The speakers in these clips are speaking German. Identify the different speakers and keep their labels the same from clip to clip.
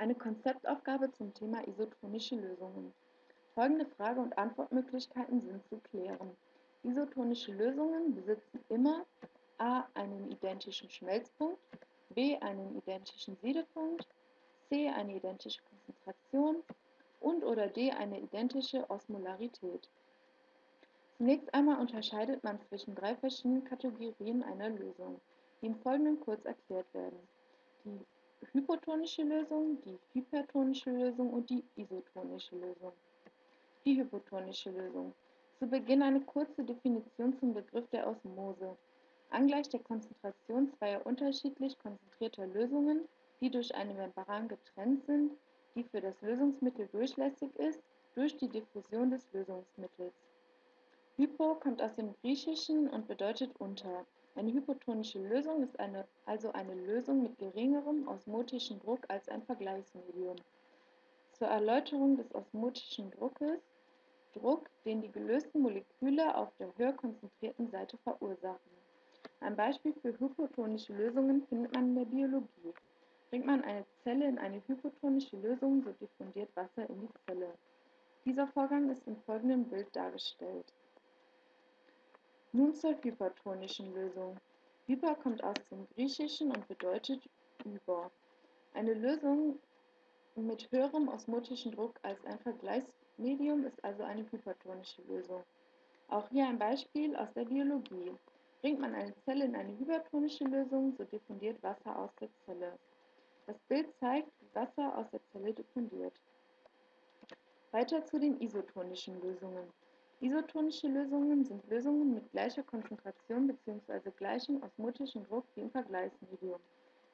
Speaker 1: Eine Konzeptaufgabe zum Thema isotonische Lösungen. Folgende Frage- und Antwortmöglichkeiten sind zu klären. Isotonische Lösungen besitzen immer a. einen identischen Schmelzpunkt, b. einen identischen Siedepunkt, c. eine identische Konzentration und oder d. eine identische Osmolarität. Zunächst einmal unterscheidet man zwischen drei verschiedenen Kategorien einer Lösung, die im Folgenden kurz erklärt werden. Die hypotonische Lösung, die hypertonische Lösung und die isotonische Lösung. Die hypotonische Lösung. Zu Beginn eine kurze Definition zum Begriff der Osmose. Angleich der Konzentration zweier unterschiedlich konzentrierter Lösungen, die durch eine Membran getrennt sind, die für das Lösungsmittel durchlässig ist, durch die Diffusion des Lösungsmittels. Hypo kommt aus dem Griechischen und bedeutet unter. Eine hypotonische Lösung ist eine, also eine Lösung mit geringerem osmotischen Druck als ein Vergleichsmedium. Zur Erläuterung des osmotischen Druckes Druck, den die gelösten Moleküle auf der höher konzentrierten Seite verursachen. Ein Beispiel für hypotonische Lösungen findet man in der Biologie. Bringt man eine Zelle in eine hypotonische Lösung, so diffundiert Wasser in die Zelle. Dieser Vorgang ist im folgenden Bild dargestellt. Nun zur hypertonischen Lösung. Hyper kommt aus dem Griechischen und bedeutet über. Eine Lösung mit höherem osmotischen Druck als ein Vergleichsmedium ist also eine hypertonische Lösung. Auch hier ein Beispiel aus der Biologie. Bringt man eine Zelle in eine hypertonische Lösung, so diffundiert Wasser aus der Zelle. Das Bild zeigt, wie Wasser aus der Zelle diffundiert. Weiter zu den isotonischen Lösungen. Isotonische Lösungen sind Lösungen mit gleicher Konzentration bzw. gleichem osmotischen Druck wie im Vergleichsmedium.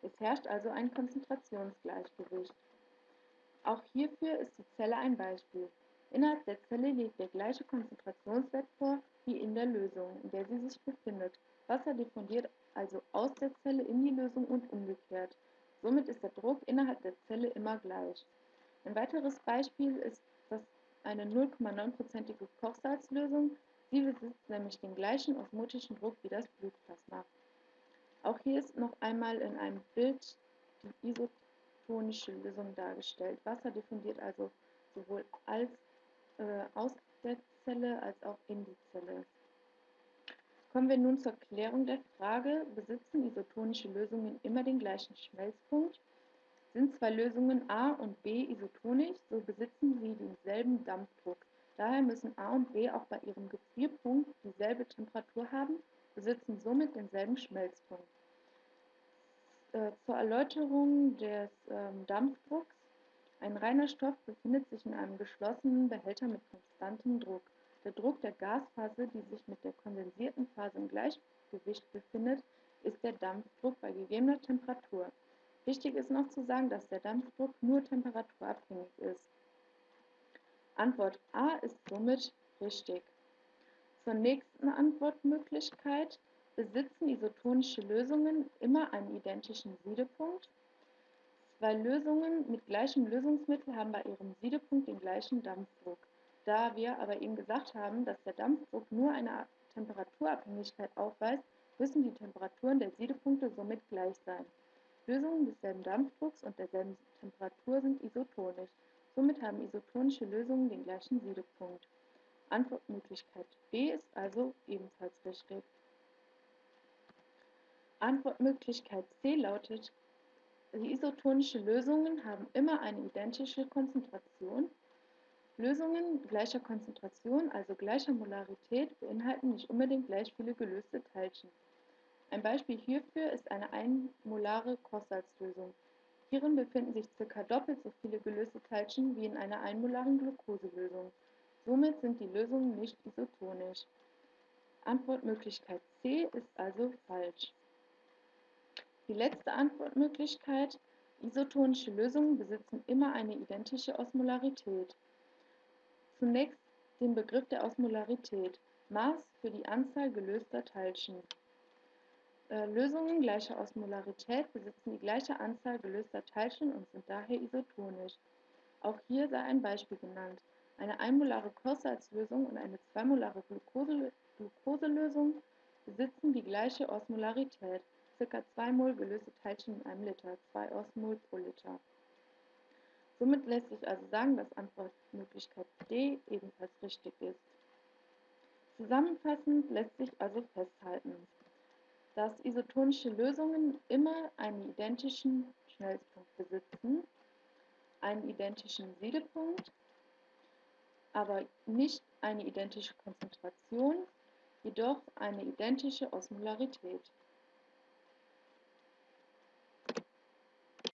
Speaker 1: Es herrscht also ein Konzentrationsgleichgewicht. Auch hierfür ist die Zelle ein Beispiel. Innerhalb der Zelle liegt der gleiche Konzentrationswert vor wie in der Lösung, in der sie sich befindet. Wasser diffundiert also aus der Zelle in die Lösung und umgekehrt. Somit ist der Druck innerhalb der Zelle immer gleich. Ein weiteres Beispiel ist eine 0,9%ige Kochsalzlösung. Sie besitzt nämlich den gleichen osmotischen Druck wie das Blutplasma. Auch hier ist noch einmal in einem Bild die isotonische Lösung dargestellt. Wasser diffundiert also sowohl als, äh, aus der Zelle als auch in die Zelle. Kommen wir nun zur Klärung der Frage, besitzen isotonische Lösungen immer den gleichen Schmelzpunkt? Sind zwei Lösungen A und B isotonisch, so besitzen sie denselben Dampfdruck. Daher müssen A und B auch bei ihrem Gefrierpunkt dieselbe Temperatur haben, besitzen somit denselben Schmelzpunkt. Äh, zur Erläuterung des ähm, Dampfdrucks. Ein reiner Stoff befindet sich in einem geschlossenen Behälter mit konstantem Druck. Der Druck der Gasphase, die sich mit der kondensierten Phase im Gleichgewicht befindet, ist der Dampfdruck bei gegebener Temperatur. Wichtig ist noch zu sagen, dass der Dampfdruck nur temperaturabhängig ist. Antwort A ist somit richtig. Zur nächsten Antwortmöglichkeit. Besitzen isotonische Lösungen immer einen identischen Siedepunkt? Zwei Lösungen mit gleichem Lösungsmittel haben bei ihrem Siedepunkt den gleichen Dampfdruck. Da wir aber eben gesagt haben, dass der Dampfdruck nur eine Temperaturabhängigkeit aufweist, müssen die Temperaturen der Siedepunkte somit gleich sein. Lösungen desselben Dampfdrucks und derselben Temperatur sind isotonisch. Somit haben isotonische Lösungen den gleichen Siedepunkt. Antwortmöglichkeit B ist also ebenfalls richtig. Antwortmöglichkeit C lautet, die isotonischen Lösungen haben immer eine identische Konzentration. Lösungen gleicher Konzentration, also gleicher Molarität, beinhalten nicht unbedingt gleich viele gelöste Teilchen. Ein Beispiel hierfür ist eine einmolare Kochsalzlösung. Hierin befinden sich ca. doppelt so viele gelöste Teilchen wie in einer einmolaren Glukoselösung. Somit sind die Lösungen nicht isotonisch. Antwortmöglichkeit C ist also falsch. Die letzte Antwortmöglichkeit, isotonische Lösungen besitzen immer eine identische Osmolarität. Zunächst den Begriff der Osmolarität, Maß für die Anzahl gelöster Teilchen. Äh, Lösungen gleicher Osmolarität besitzen die gleiche Anzahl gelöster Teilchen und sind daher isotonisch. Auch hier sei ein Beispiel genannt. Eine einmolare Kochsalzlösung und eine zweimolare Glukose Glukoselösung besitzen die gleiche Osmolarität, ca. 2 Mol gelöste Teilchen in einem Liter, 2 Osmol pro Liter. Somit lässt sich also sagen, dass Antwortmöglichkeit D ebenfalls richtig ist. Zusammenfassend lässt sich also festhalten, dass isotonische Lösungen immer einen identischen Schmelzpunkt besitzen, einen identischen Siedepunkt, aber nicht eine identische Konzentration, jedoch eine identische Osmolarität.